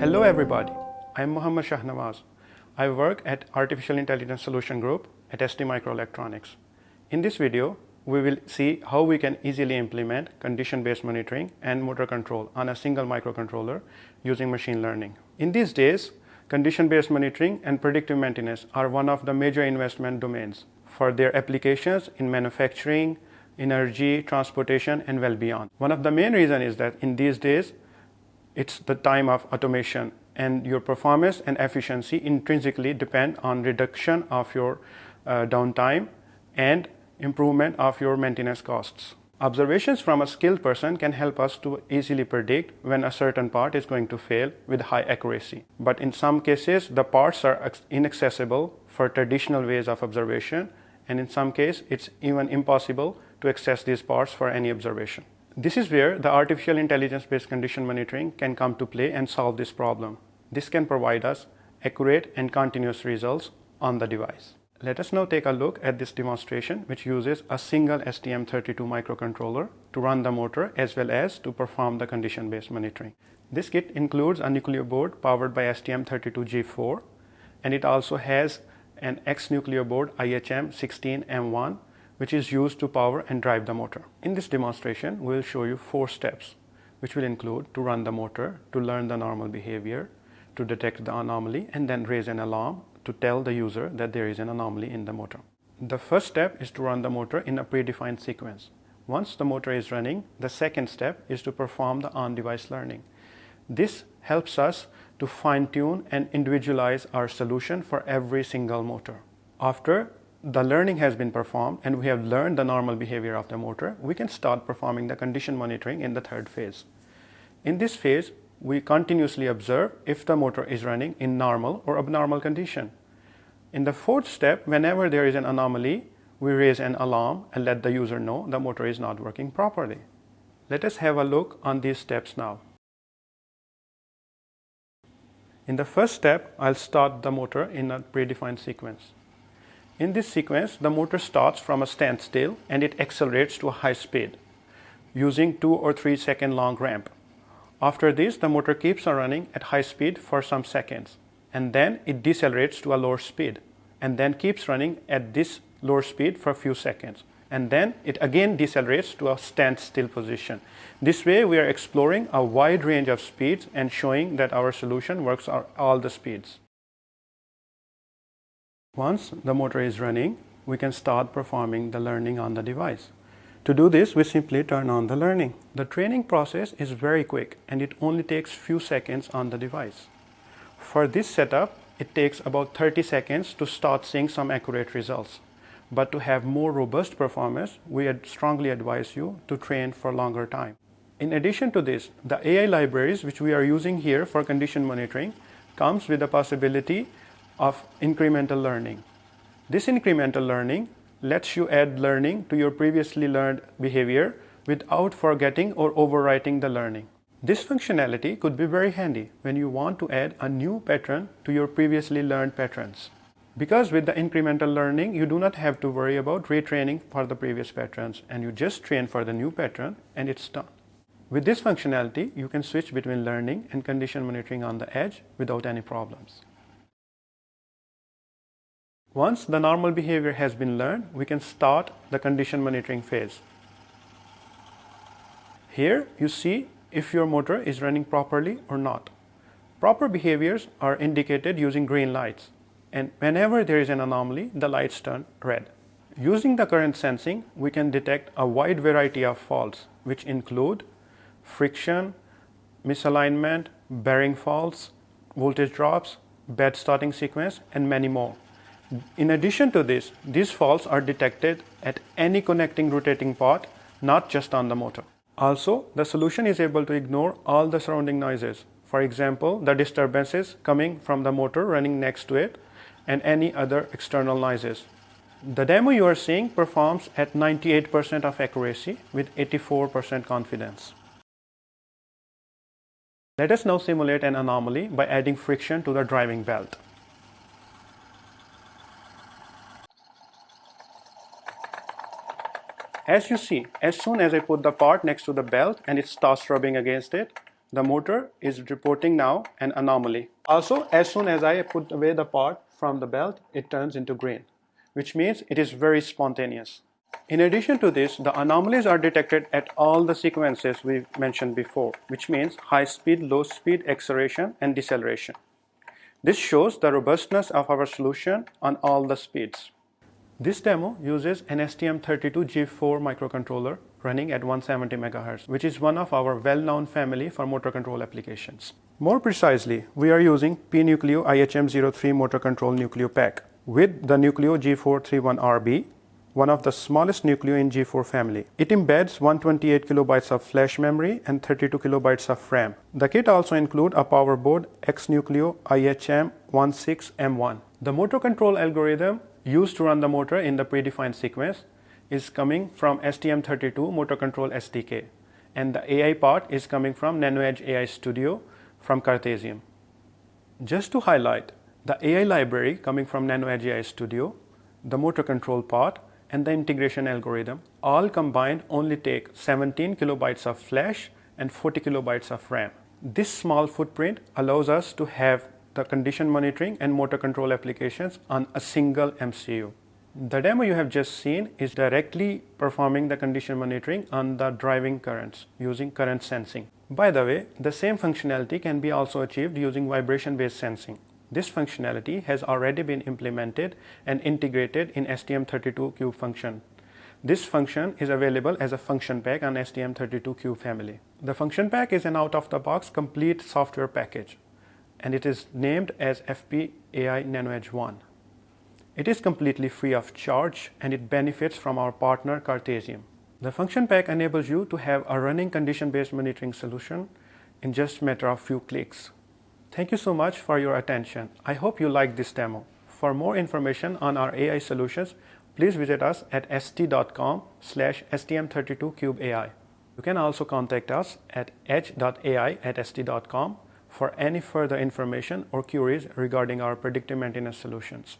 Hello everybody, I am Muhammad Shahnawaz. I work at Artificial Intelligence Solution Group at ST Microelectronics. In this video, we will see how we can easily implement condition-based monitoring and motor control on a single microcontroller using machine learning. In these days, condition-based monitoring and predictive maintenance are one of the major investment domains for their applications in manufacturing, energy, transportation, and well beyond. One of the main reasons is that in these days, it's the time of automation and your performance and efficiency intrinsically depend on reduction of your uh, downtime and improvement of your maintenance costs. Observations from a skilled person can help us to easily predict when a certain part is going to fail with high accuracy. But in some cases, the parts are inaccessible for traditional ways of observation and in some cases, it's even impossible to access these parts for any observation. This is where the artificial intelligence-based condition monitoring can come to play and solve this problem. This can provide us accurate and continuous results on the device. Let us now take a look at this demonstration which uses a single STM32 microcontroller to run the motor as well as to perform the condition-based monitoring. This kit includes a Nucleo board powered by STM32G4 and it also has an X Nucleo board IHM16M1 which is used to power and drive the motor. In this demonstration, we will show you four steps, which will include to run the motor, to learn the normal behavior, to detect the anomaly, and then raise an alarm to tell the user that there is an anomaly in the motor. The first step is to run the motor in a predefined sequence. Once the motor is running, the second step is to perform the on-device learning. This helps us to fine-tune and individualize our solution for every single motor. After the learning has been performed and we have learned the normal behavior of the motor, we can start performing the condition monitoring in the third phase. In this phase, we continuously observe if the motor is running in normal or abnormal condition. In the fourth step, whenever there is an anomaly, we raise an alarm and let the user know the motor is not working properly. Let us have a look on these steps now. In the first step, I'll start the motor in a predefined sequence. In this sequence, the motor starts from a standstill and it accelerates to a high speed using 2 or 3 second long ramp. After this, the motor keeps on running at high speed for some seconds and then it decelerates to a lower speed and then keeps running at this lower speed for a few seconds and then it again decelerates to a standstill position. This way we are exploring a wide range of speeds and showing that our solution works at all the speeds. Once the motor is running, we can start performing the learning on the device. To do this, we simply turn on the learning. The training process is very quick and it only takes few seconds on the device. For this setup, it takes about 30 seconds to start seeing some accurate results. But to have more robust performance, we strongly advise you to train for longer time. In addition to this, the AI libraries which we are using here for condition monitoring comes with the possibility of incremental learning. This incremental learning lets you add learning to your previously learned behavior without forgetting or overwriting the learning. This functionality could be very handy when you want to add a new pattern to your previously learned patterns. Because with the incremental learning, you do not have to worry about retraining for the previous patterns and you just train for the new pattern and it's done. With this functionality, you can switch between learning and condition monitoring on the edge without any problems. Once the normal behavior has been learned, we can start the condition monitoring phase. Here you see if your motor is running properly or not. Proper behaviors are indicated using green lights and whenever there is an anomaly, the lights turn red. Using the current sensing, we can detect a wide variety of faults which include friction, misalignment, bearing faults, voltage drops, bad starting sequence and many more. In addition to this, these faults are detected at any connecting rotating part, not just on the motor. Also, the solution is able to ignore all the surrounding noises. For example, the disturbances coming from the motor running next to it and any other external noises. The demo you are seeing performs at 98% of accuracy with 84% confidence. Let us now simulate an anomaly by adding friction to the driving belt. As you see, as soon as I put the part next to the belt and it starts rubbing against it, the motor is reporting now an anomaly. Also, as soon as I put away the part from the belt, it turns into green, which means it is very spontaneous. In addition to this, the anomalies are detected at all the sequences we mentioned before, which means high speed, low speed, acceleration, and deceleration. This shows the robustness of our solution on all the speeds. This demo uses an STM32G4 microcontroller running at 170 MHz, which is one of our well-known family for motor control applications. More precisely, we are using P-Nucleo IHM03 motor control Nucleo pack with the Nucleo G431RB one of the smallest Nucleo in G4 family. It embeds 128 kilobytes of flash memory and 32 kilobytes of RAM. The kit also includes a power board X-Nucleo IHM16M1. The motor control algorithm used to run the motor in the predefined sequence is coming from STM32 motor control SDK and the AI part is coming from NanoEdge AI Studio from Cartesiam. Just to highlight, the AI library coming from NanoEdge AI Studio, the motor control part and the integration algorithm all combined only take 17 kilobytes of flash and 40 kilobytes of RAM. This small footprint allows us to have the condition monitoring and motor control applications on a single MCU. The demo you have just seen is directly performing the condition monitoring on the driving currents using current sensing. By the way, the same functionality can be also achieved using vibration based sensing. This functionality has already been implemented and integrated in STM32Cube function. This function is available as a function pack on STM32Cube family. The function pack is an out-of-the-box complete software package and it is named as FP AI NanoEdge 1. It is completely free of charge and it benefits from our partner Cartesiam. The function pack enables you to have a running condition-based monitoring solution in just a matter of few clicks. Thank you so much for your attention. I hope you liked this demo. For more information on our AI solutions, please visit us at st.com slash stm32cubeai. You can also contact us at edge.ai at st.com for any further information or queries regarding our predictive maintenance solutions.